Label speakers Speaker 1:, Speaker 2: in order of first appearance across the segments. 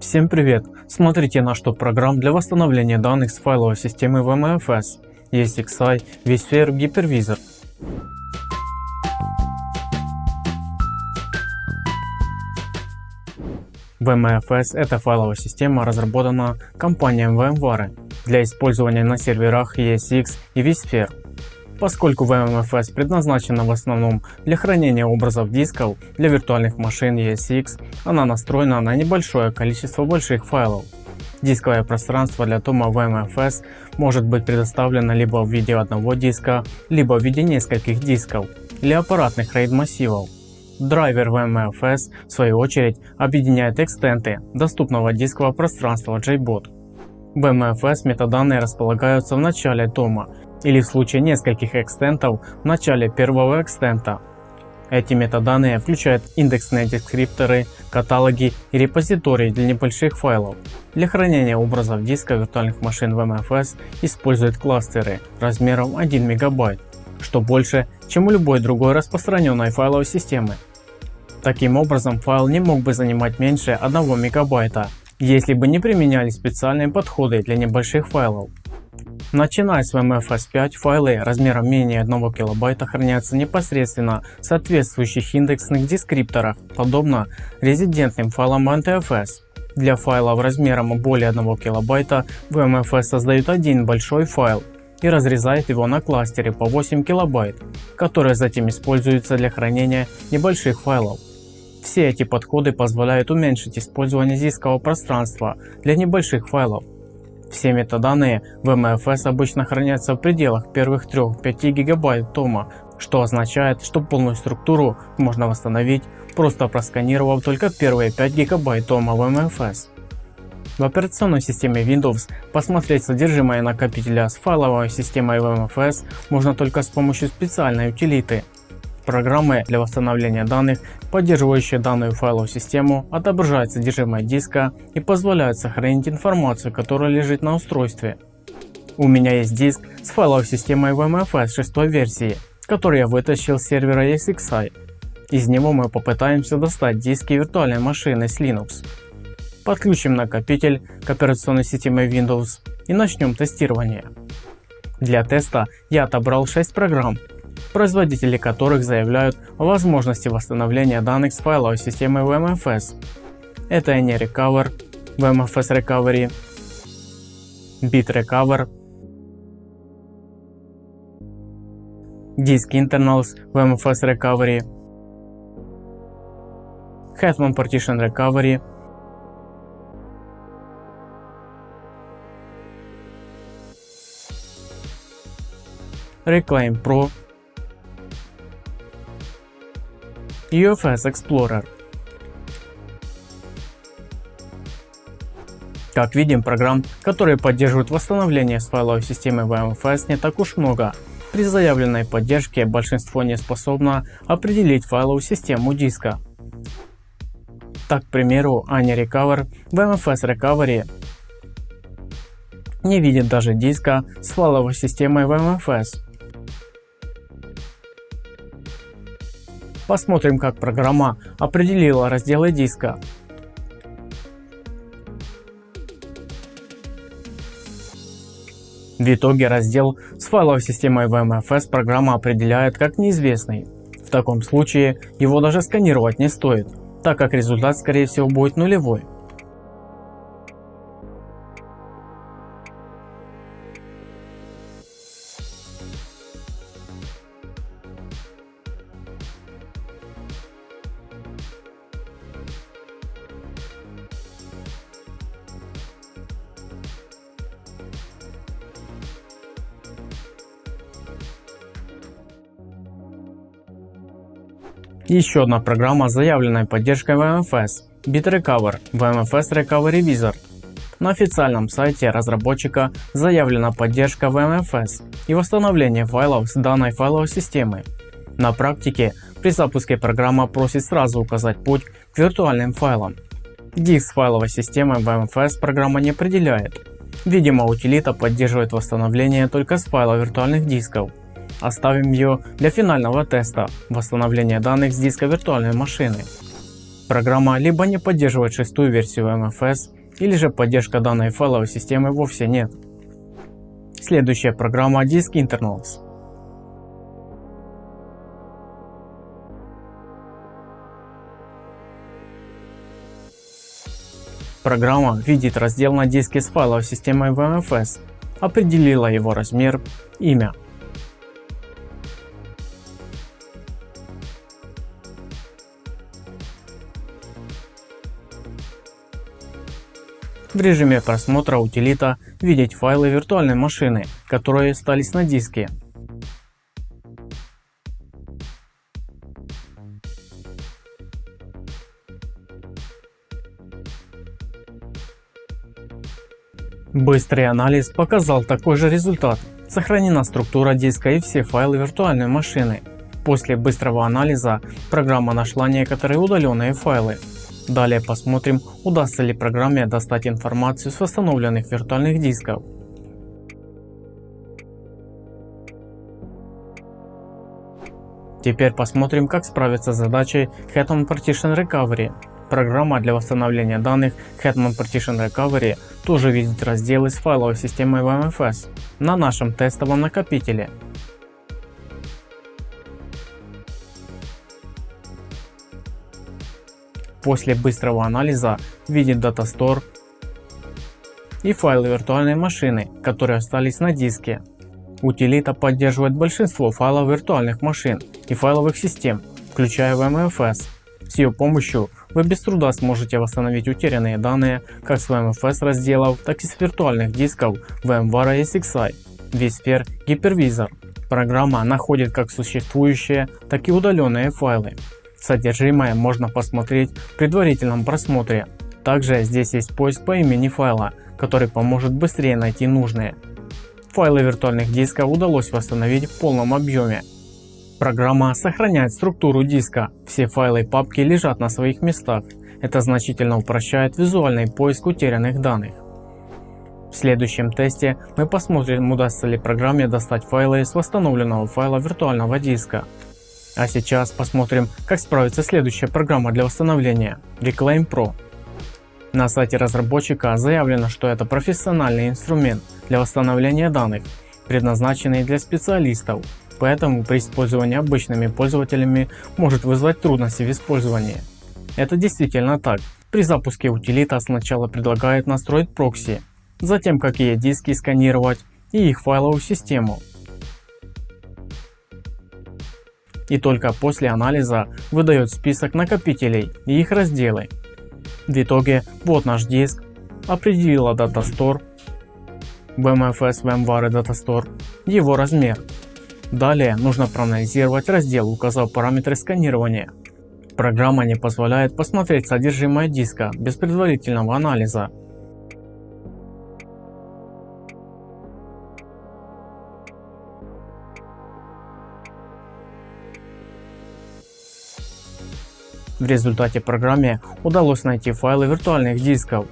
Speaker 1: Всем привет! Смотрите наш топ программ для восстановления данных с файловой системы VMFS. ESXi, vSphere, Hypervisor. VMFS это файловая система, разработана компанией VMware для использования на серверах ESX и vSphere. Поскольку VMFS предназначена в основном для хранения образов дисков для виртуальных машин ESX, она настроена на небольшое количество больших файлов. Дисковое пространство для тома VMFS может быть предоставлено либо в виде одного диска, либо в виде нескольких дисков или аппаратных RAID массивов. Драйвер VMFS в свою очередь объединяет экстенты доступного дискового пространства JBOT. В VMFS метаданные располагаются в начале тома или в случае нескольких экстентов в начале первого экстента. Эти метаданные включают индексные дескрипторы, каталоги и репозитории для небольших файлов. Для хранения образов диска виртуальных машин в MFS используют кластеры размером 1 МБ, что больше, чем у любой другой распространенной файловой системы. Таким образом файл не мог бы занимать меньше 1 МБ, если бы не применялись специальные подходы для небольших файлов. Начиная с VMFS 5 файлы размером менее 1 килобайта хранятся непосредственно в соответствующих индексных дескрипторах, подобно резидентным файлам NTFS. Для файлов размером более 1 килобайта VMFS создает один большой файл и разрезает его на кластеры по 8 килобайт, которые затем используются для хранения небольших файлов. Все эти подходы позволяют уменьшить использование дискового пространства для небольших файлов все метаданные в MFS обычно хранятся в пределах первых 3-5 гигабайт тома, что означает, что полную структуру можно восстановить, просто просканировав только первые 5 гигабайт тома в MFS. В операционной системе Windows посмотреть содержимое накопителя с файловой системой VMFS можно только с помощью специальной утилиты Программы для восстановления данных, поддерживающие данную файловую систему, отображают содержимое диска и позволяют сохранить информацию, которая лежит на устройстве. У меня есть диск с файловой системой VMFS 6 версии, который я вытащил с сервера ESXi. Из него мы попытаемся достать диски виртуальной машины с Linux. Подключим накопитель к операционной системе Windows и начнем тестирование. Для теста я отобрал 6 программ, производители которых заявляют о возможности восстановления данных с файловой системы VMFS. Это AnyRecover, VMFS Recovery, BitRecover, Disk Internals VMFS Recovery, Hetman Partition Recovery, Reclaim Pro UFS Explorer. Как видим, программ, которые поддерживают восстановление с файловой системы VMFS не так уж много. При заявленной поддержке большинство не способно определить файловую систему диска. Так, к примеру, AnyRecover VMFS Recovery не видит даже диска с файловой системой VMFS. Посмотрим как программа определила разделы диска. В итоге раздел с файловой системой VMFS программа определяет как неизвестный. В таком случае его даже сканировать не стоит, так как результат скорее всего будет нулевой. Еще одна программа с заявленной поддержкой VMFS BitRecover VMFS Recovery Wizard. На официальном сайте разработчика заявлена поддержка VMFS и восстановление файлов с данной файловой системы. На практике при запуске программа просит сразу указать путь к виртуальным файлам. Диск файловой системой VMFS программа не определяет. Видимо утилита поддерживает восстановление только с файла виртуальных дисков Оставим ее для финального теста восстановления данных с диска виртуальной машины. Программа либо не поддерживает шестую версию MFS, или же поддержка данной файловой системы вовсе нет. Следующая программа Disk Internals. Программа видит раздел на диске с файловой системой VMFS, определила его размер, имя. В режиме просмотра утилита видеть файлы виртуальной машины, которые остались на диске. Быстрый анализ показал такой же результат. Сохранена структура диска и все файлы виртуальной машины. После быстрого анализа программа нашла некоторые удаленные файлы. Далее посмотрим, удастся ли программе достать информацию с восстановленных виртуальных дисков. Теперь посмотрим, как справиться с задачей Hetman Partition Recovery. Программа для восстановления данных Hetman Partition Recovery тоже видит разделы с файловой системой VMFS на нашем тестовом накопителе. После быстрого анализа видит Data Store и файлы виртуальной машины, которые остались на диске. Утилита поддерживает большинство файлов виртуальных машин и файловых систем, включая VMFS. С ее помощью вы без труда сможете восстановить утерянные данные как с VMFS разделов, так и с виртуальных дисков VMware SXI, vSphere Hypervisor. Программа находит как существующие, так и удаленные файлы. Содержимое можно посмотреть в предварительном просмотре. Также здесь есть поиск по имени файла, который поможет быстрее найти нужные. Файлы виртуальных дисков удалось восстановить в полном объеме. Программа сохраняет структуру диска, все файлы и папки лежат на своих местах. Это значительно упрощает визуальный поиск утерянных данных. В следующем тесте мы посмотрим удастся ли программе достать файлы с восстановленного файла виртуального диска. А сейчас посмотрим как справится следующая программа для восстановления Reclaim Pro. На сайте разработчика заявлено что это профессиональный инструмент для восстановления данных предназначенный для специалистов поэтому при использовании обычными пользователями может вызвать трудности в использовании. Это действительно так. При запуске утилита сначала предлагает настроить прокси, затем какие диски сканировать и их файловую систему. И только после анализа выдает список накопителей и их разделы. В итоге вот наш диск, определила Data BMFS VMware Data Store, его размер Далее нужно проанализировать раздел, указав параметры сканирования. Программа не позволяет посмотреть содержимое диска без предварительного анализа. В результате программе удалось найти файлы виртуальных дисков.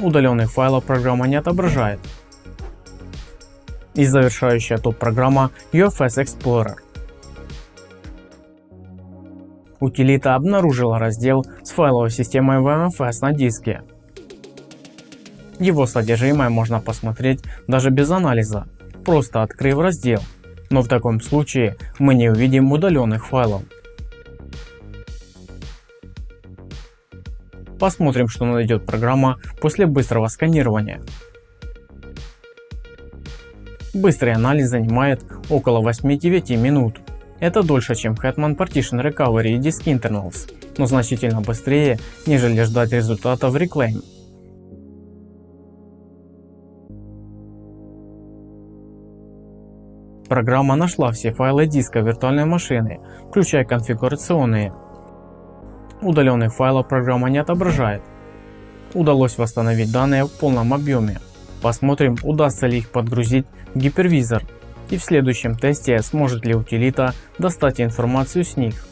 Speaker 1: Удаленных файлов программа не отображает и завершающая топ-программа UFS Explorer. Утилита обнаружила раздел с файловой системой VMFS на диске. Его содержимое можно посмотреть даже без анализа, просто открыв раздел, но в таком случае мы не увидим удаленных файлов. Посмотрим что найдет программа после быстрого сканирования. Быстрый анализ занимает около 8-9 минут. Это дольше чем Hetman Partition Recovery и Disk Internals, но значительно быстрее, нежели ждать результата в Reclaim. Программа нашла все файлы диска виртуальной машины, включая конфигурационные. Удаленных файлов программа не отображает. Удалось восстановить данные в полном объеме. Посмотрим удастся ли их подгрузить в гипервизор и в следующем тесте сможет ли утилита достать информацию с них.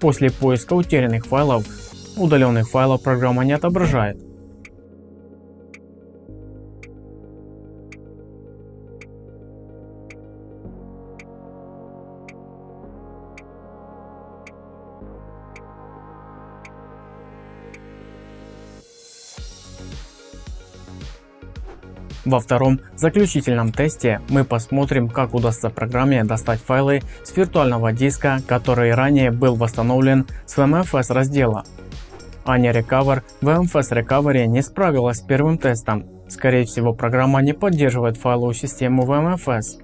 Speaker 1: После поиска утерянных файлов, удаленных файлов программа не отображает. Во втором заключительном тесте мы посмотрим как удастся программе достать файлы с виртуального диска, который ранее был восстановлен с VMFS раздела. Anya Recover VMFS Recovery не справилась с первым тестом. Скорее всего программа не поддерживает файловую систему VMFS.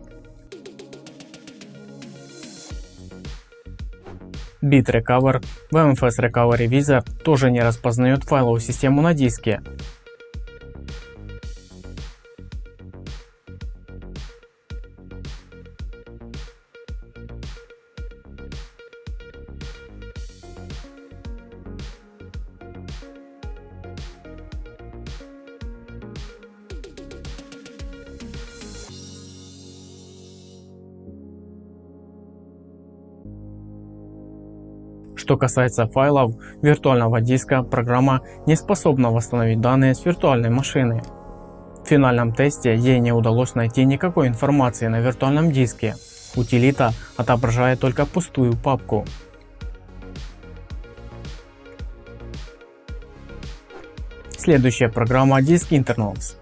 Speaker 1: BitRecover VMFS Recovery Wizard тоже не распознает файловую систему на диске. Что касается файлов виртуального диска, программа не способна восстановить данные с виртуальной машины. В финальном тесте ей не удалось найти никакой информации на виртуальном диске. Утилита отображает только пустую папку. Следующая программа Disk Internals.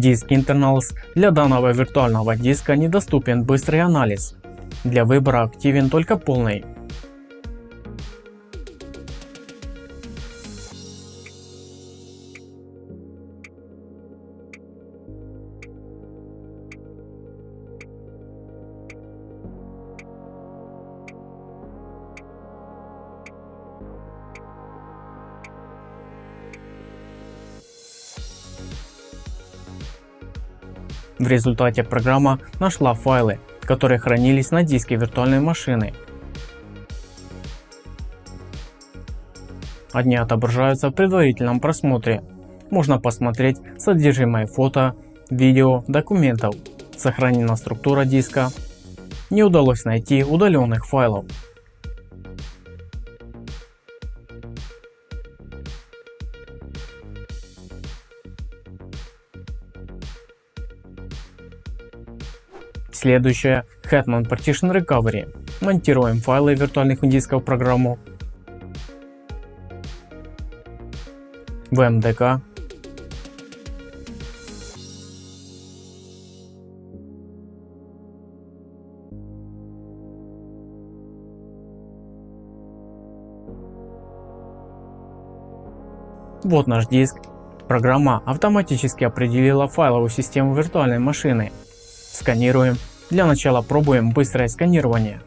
Speaker 1: Диск Internals для данного виртуального диска недоступен быстрый анализ. Для выбора активен только полный. В результате программа нашла файлы, которые хранились на диске виртуальной машины. Одни отображаются в предварительном просмотре. Можно посмотреть содержимое фото, видео, документов. Сохранена структура диска. Не удалось найти удаленных файлов. Следующее Hetman Partition Recovery. Монтируем файлы виртуальных дисков в программу. В МДК. Вот наш диск. Программа автоматически определила файловую систему виртуальной машины. Сканируем для начала пробуем быстрое сканирование.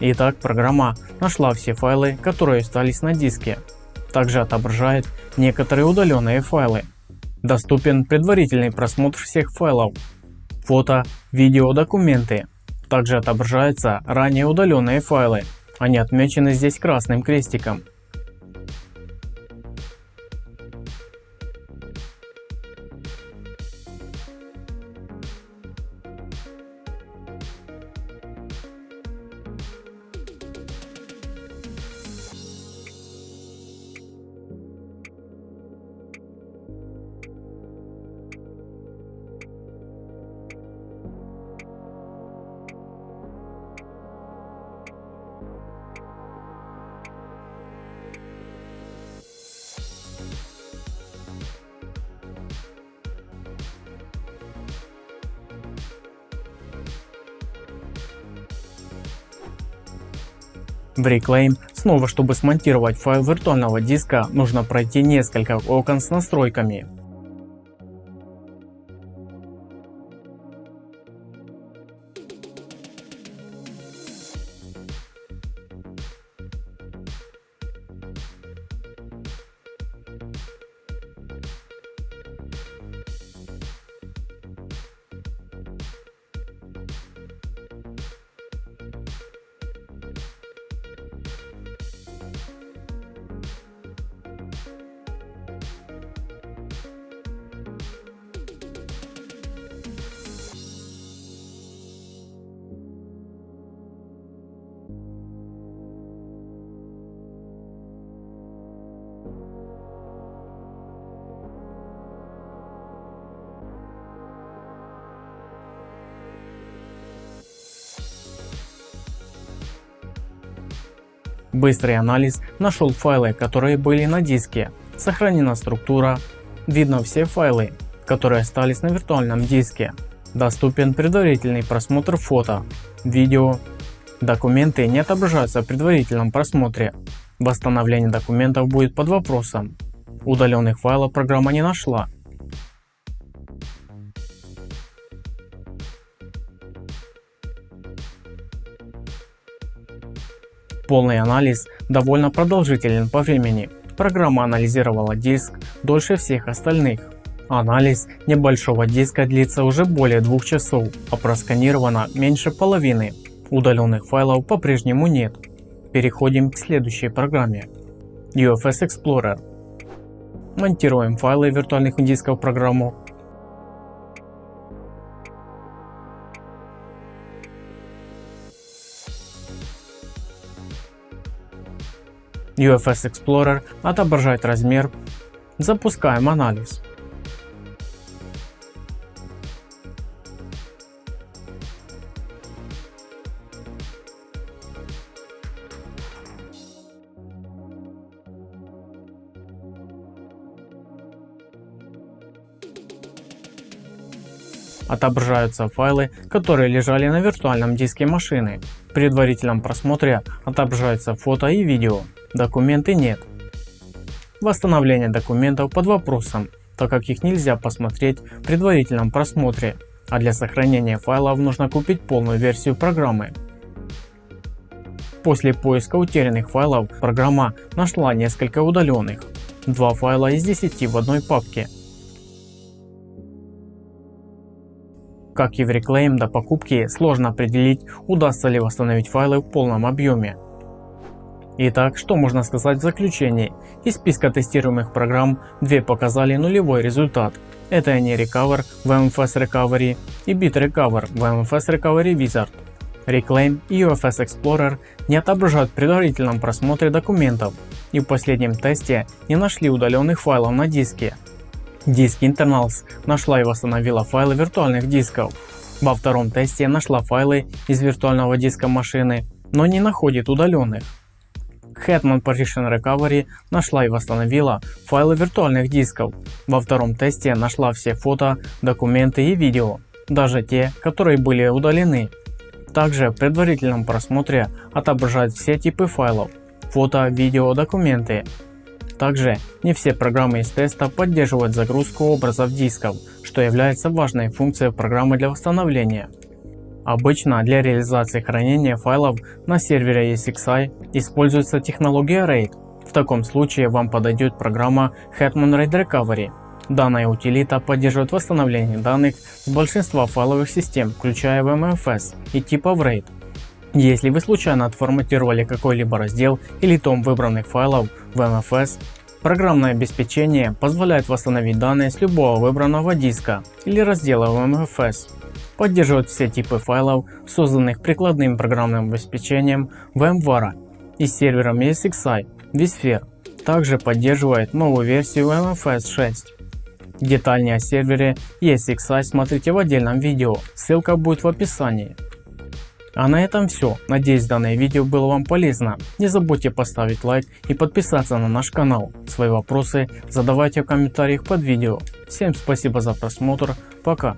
Speaker 1: Итак, программа нашла все файлы, которые остались на диске. Также отображает некоторые удаленные файлы. Доступен предварительный просмотр всех файлов. Фото, видео, документы. Также отображаются ранее удаленные файлы. Они отмечены здесь красным крестиком. В Reclaim снова чтобы смонтировать файл виртуального диска нужно пройти несколько окон с настройками. Быстрый анализ нашел файлы, которые были на диске, сохранена структура, видно все файлы, которые остались на виртуальном диске. Доступен предварительный просмотр фото, видео. Документы не отображаются в предварительном просмотре. Восстановление документов будет под вопросом. Удаленных файлов программа не нашла. Полный анализ довольно продолжителен по времени. Программа анализировала диск дольше всех остальных. Анализ небольшого диска длится уже более двух часов, а просканировано меньше половины. Удаленных файлов по-прежнему нет. Переходим к следующей программе. UFS Explorer. Монтируем файлы виртуальных дисков программу. UFS Explorer отображает размер. Запускаем анализ. Отображаются файлы, которые лежали на виртуальном диске машины. В предварительном просмотре отображаются фото и видео, документы нет. Восстановление документов под вопросом, так как их нельзя посмотреть в предварительном просмотре, а для сохранения файлов нужно купить полную версию программы. После поиска утерянных файлов программа нашла несколько удаленных, два файла из 10 в одной папке Как и в Reclaim до покупки сложно определить удастся ли восстановить файлы в полном объеме. Итак, что можно сказать в заключении? Из списка тестируемых программ две показали нулевой результат. Это они Recover в MFS Recovery и BitRecover в MFS Recovery Wizard. Reclaim и UFS Explorer не отображают в предварительном просмотре документов и в последнем тесте не нашли удаленных файлов на диске. Диск Internals нашла и восстановила файлы виртуальных дисков. Во втором тесте нашла файлы из виртуального диска машины, но не находит удаленных. Hetman Partition Recovery нашла и восстановила файлы виртуальных дисков. Во втором тесте нашла все фото, документы и видео, даже те, которые были удалены. Также в предварительном просмотре отображает все типы файлов, фото, видео, документы, также не все программы из теста поддерживают загрузку образов дисков, что является важной функцией программы для восстановления. Обычно для реализации хранения файлов на сервере ESXi используется технология RAID. В таком случае вам подойдет программа Hetman RAID Recovery. Данная утилита поддерживает восстановление данных с большинства файловых систем, включая VMFS и типов RAID. Если вы случайно отформатировали какой-либо раздел или том выбранных файлов в MFS, программное обеспечение позволяет восстановить данные с любого выбранного диска или раздела в MFS. Поддерживает все типы файлов, созданных прикладным программным обеспечением VMware и сервером ESXi vSphere. Также поддерживает новую версию MFS 6. Детальнее о сервере ESXi смотрите в отдельном видео, ссылка будет в описании. А на этом все. Надеюсь данное видео было вам полезно. Не забудьте поставить лайк и подписаться на наш канал. Свои вопросы задавайте в комментариях под видео. Всем спасибо за просмотр. Пока.